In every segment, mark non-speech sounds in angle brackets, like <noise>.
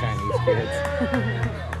Chinese kids. <laughs>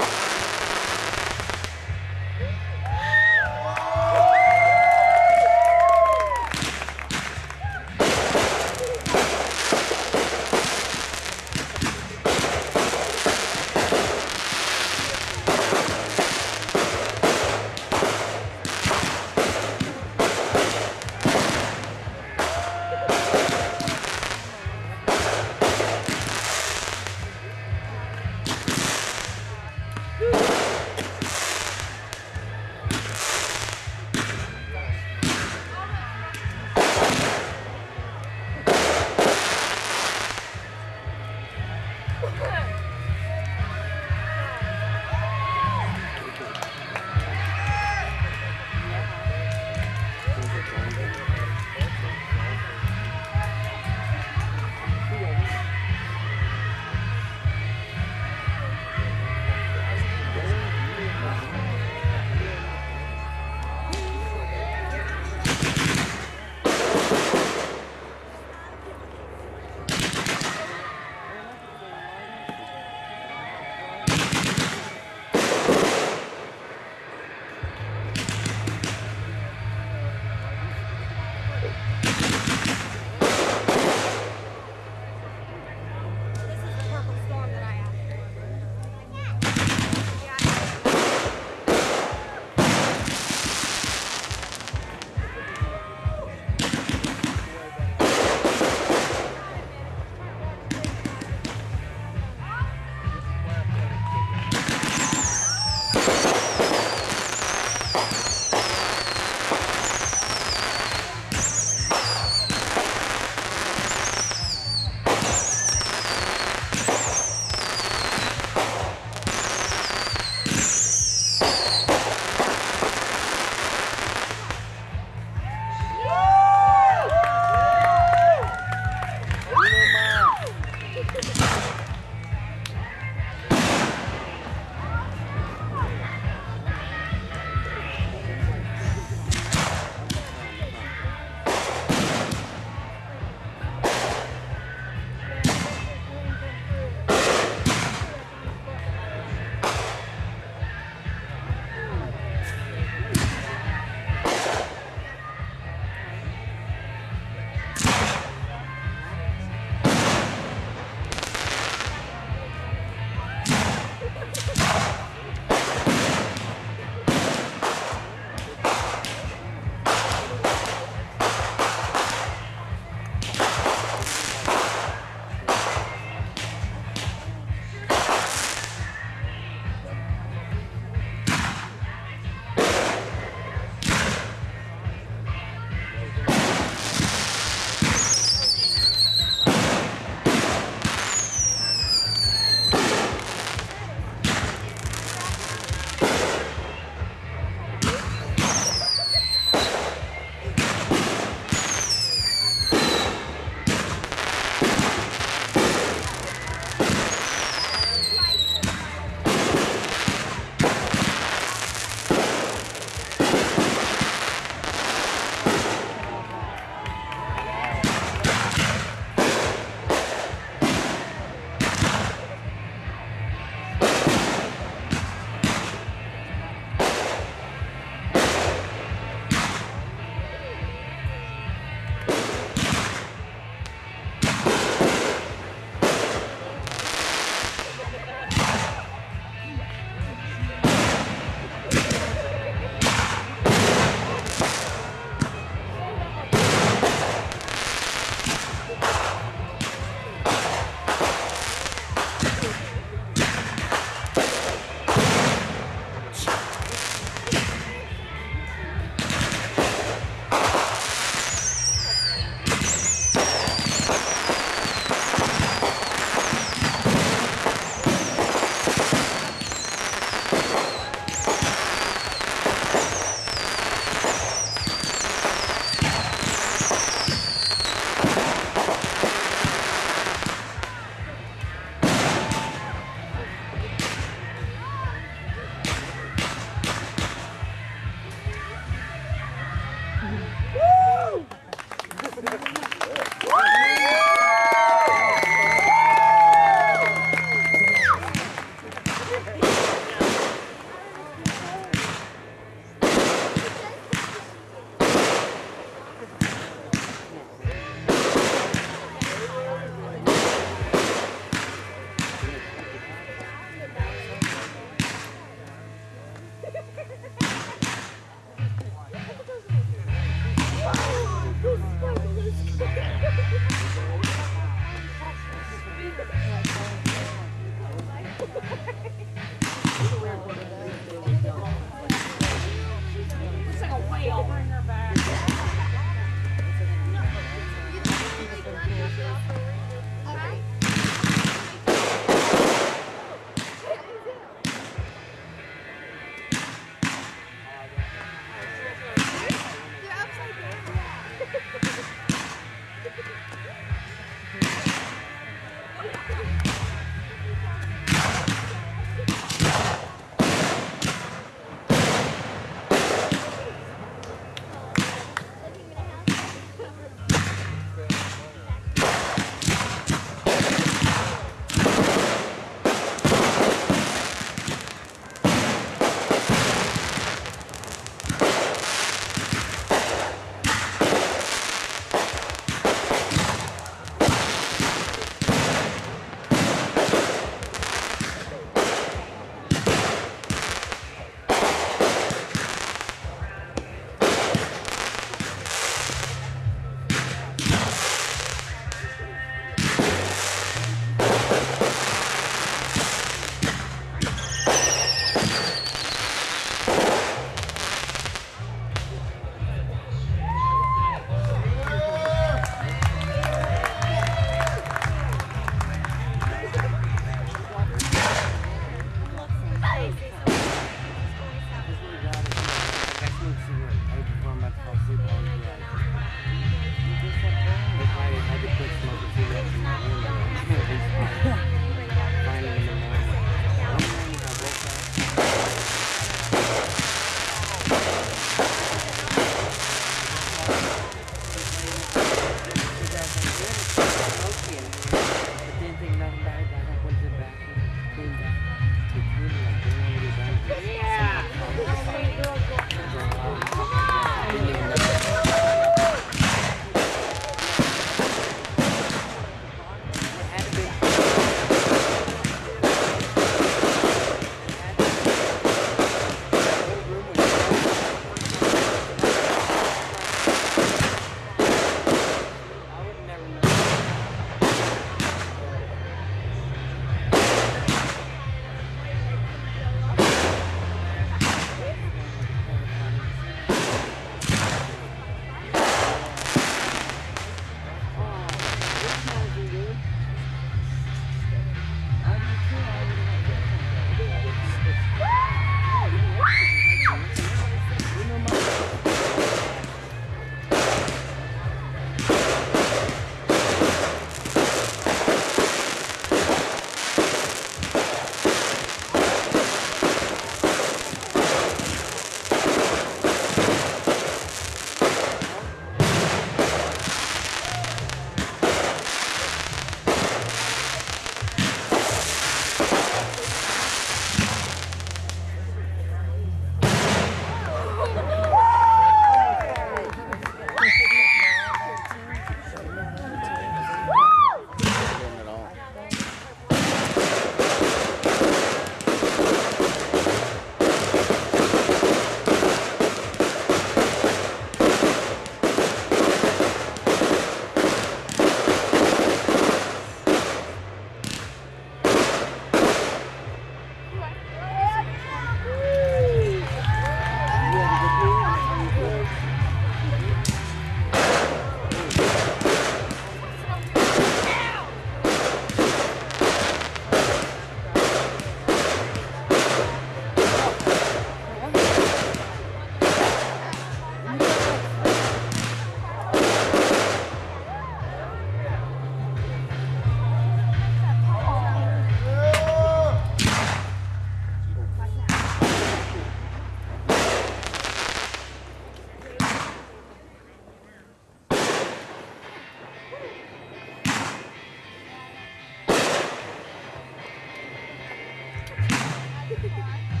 Bye. <laughs>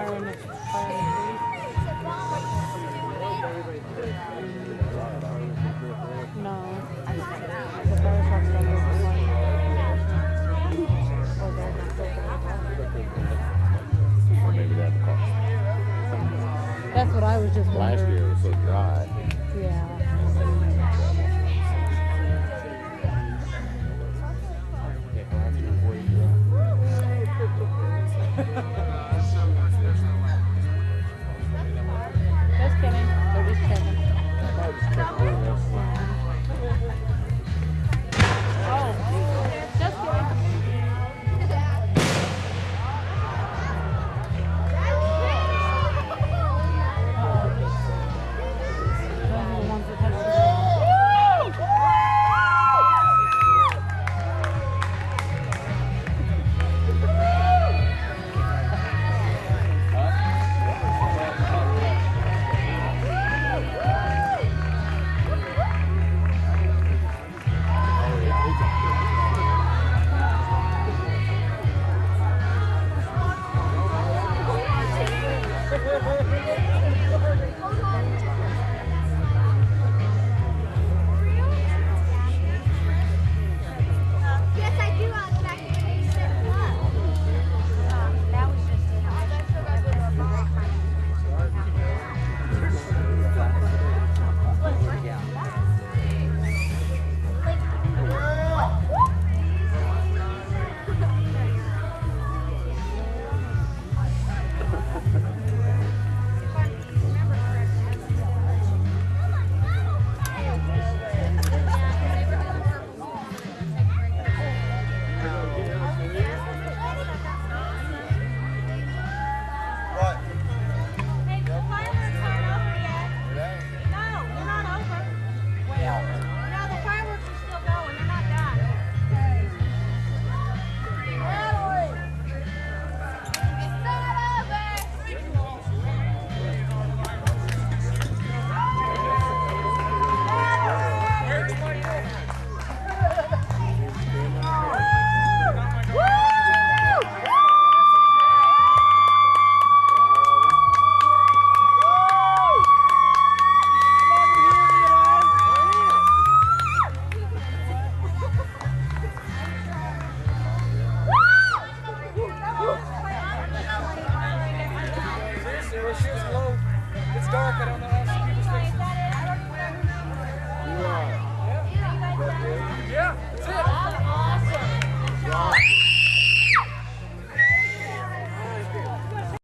fire in the fire. No. The fire truck's. That's what I was just wondering. Last year it was so dry.